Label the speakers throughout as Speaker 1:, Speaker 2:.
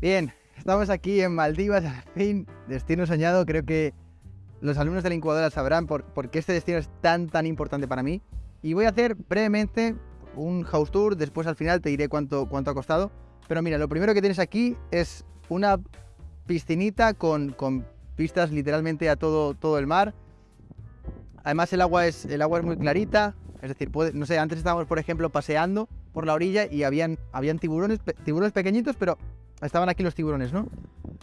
Speaker 1: Bien, estamos aquí en Maldivas, al fin, destino soñado. Creo que los alumnos de la incubadora sabrán por, qué este destino es tan, tan importante para mí. Y voy a hacer brevemente un house tour, después al final te diré cuánto, cuánto ha costado. Pero mira, lo primero que tienes aquí es una piscinita con, con pistas literalmente a todo, todo el mar. Además el agua es, el agua es muy clarita, es decir, no sé, antes estábamos por ejemplo paseando por la orilla y habían, habían tiburones, tiburones pequeñitos, pero estaban aquí los tiburones, ¿no?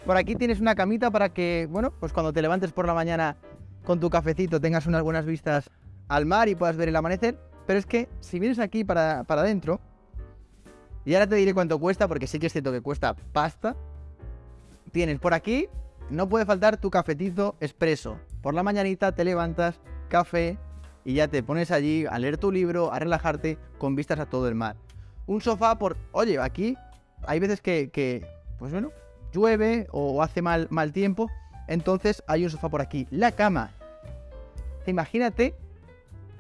Speaker 1: Por aquí tienes una camita para que, bueno, pues cuando te levantes por la mañana con tu cafecito tengas unas buenas vistas al mar y puedas ver el amanecer. Pero es que si vienes aquí para, para adentro, y ahora te diré cuánto cuesta, porque sí que es cierto que cuesta pasta, tienes por aquí, no puede faltar tu cafetito expreso. Por la mañanita te levantas, café, y ya te pones allí a leer tu libro, a relajarte con vistas a todo el mar. Un sofá por, oye, aquí hay veces que, pues bueno, llueve o hace mal, mal tiempo, entonces hay un sofá por aquí. La cama. Imagínate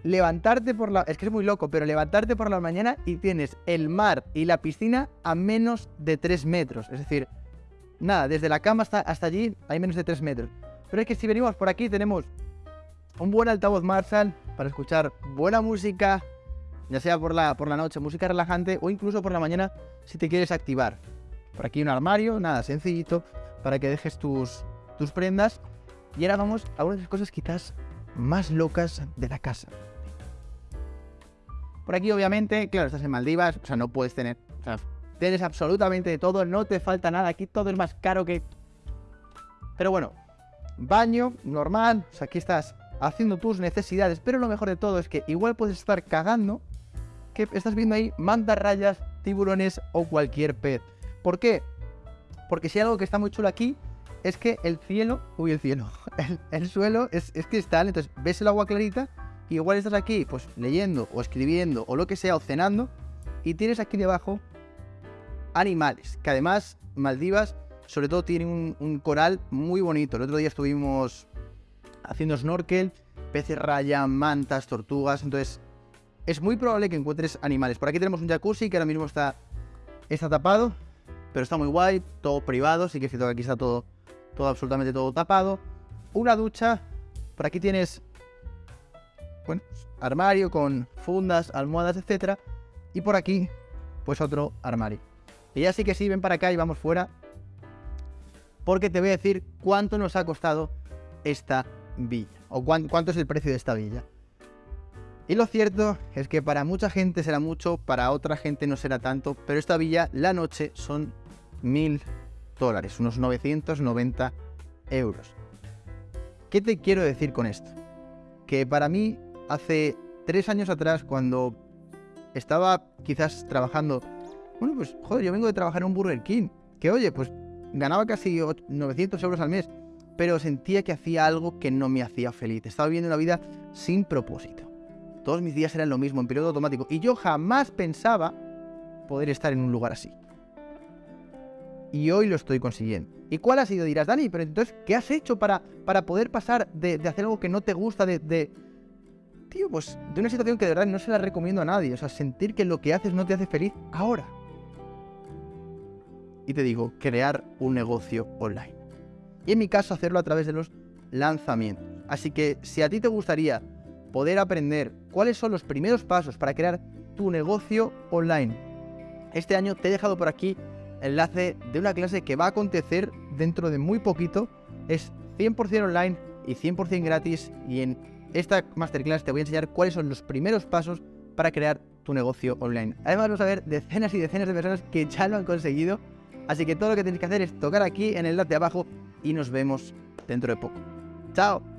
Speaker 1: levantarte por la... Es que es muy loco, pero levantarte por la mañana y tienes el mar y la piscina a menos de 3 metros. Es decir, nada, desde la cama hasta, hasta allí hay menos de 3 metros. Pero es que si venimos por aquí tenemos un buen altavoz Marshall para escuchar buena música, ya sea por la, por la noche, música relajante o incluso por la mañana si te quieres activar. Por aquí un armario, nada, sencillito, para que dejes tus, tus prendas. Y ahora vamos a una de las cosas quizás más locas de la casa. Por aquí obviamente, claro, estás en Maldivas, o sea, no puedes tener, tienes absolutamente de todo, no te falta nada, aquí todo es más caro que... Pero bueno, baño, normal, o sea, aquí estás haciendo tus necesidades, pero lo mejor de todo es que igual puedes estar cagando que estás viendo ahí mantarrayas, tiburones o cualquier pez. ¿Por qué? Porque si hay algo que está muy chulo aquí es que el cielo, uy el cielo, el, suelo es, es, cristal, entonces ves el agua clarita y igual estás aquí pues leyendo o escribiendo o lo que sea o cenando y tienes aquí debajo animales, que además Maldivas sobre todo tiene un, coral muy bonito. El otro día estuvimos haciendo snorkel, peces raya, mantas, tortugas, entonces es muy probable que encuentres animales. Por aquí tenemos un jacuzzi que ahora mismo está, está tapado, pero está muy guay, todo privado, sí que es cierto que aquí está todo, todo absolutamente todo tapado. Una ducha, por aquí tienes, bueno, armario con fundas, almohadas, etcétera, y por aquí, pues otro armario. Y ya sí que sí, ven para acá y vamos fuera, porque te voy a decir cuánto nos ha costado esta villa, o cuánto es el precio de esta villa. Y lo cierto es que para mucha gente será mucho, para otra gente no será tanto, pero esta villa, la noche, son mil dólares, unos 990 euros. ¿Qué te quiero decir con esto? Que para mí, hace tres años atrás, cuando estaba quizás trabajando, bueno, pues joder, yo vengo de trabajar en un Burger King, que oye, pues ganaba casi 900 euros al mes, pero sentía que hacía algo que no me hacía feliz. Estaba viviendo una vida sin propósito. Todos mis días eran lo mismo, en periodo automático. Y yo jamás pensaba poder estar en un lugar así. Y hoy lo estoy consiguiendo. ¿Y cuál ha sido? Dirás, Dani, pero entonces, ¿qué has hecho para, para poder pasar de, hacer algo que no te gusta, de, de, Tío, pues de una situación que de verdad no se la recomiendo a nadie. O sea, sentir que lo que haces no te hace feliz ahora. Y te digo, crear un negocio online. Y en mi caso, hacerlo a través de los lanzamientos. Así que si a ti te gustaría poder aprender cuáles son los primeros pasos para crear tu negocio online. Este año te he dejado por aquí el enlace de una clase que va a acontecer dentro de muy poquito. Es 100% online y 100% gratis y en esta masterclass te voy a enseñar cuáles son los primeros pasos para crear tu negocio online. Además vamos a ver decenas y decenas de personas que ya lo han conseguido. Así que todo lo que tienes que hacer es tocar aquí en el enlace de abajo y nos vemos dentro de poco. ¡Chao!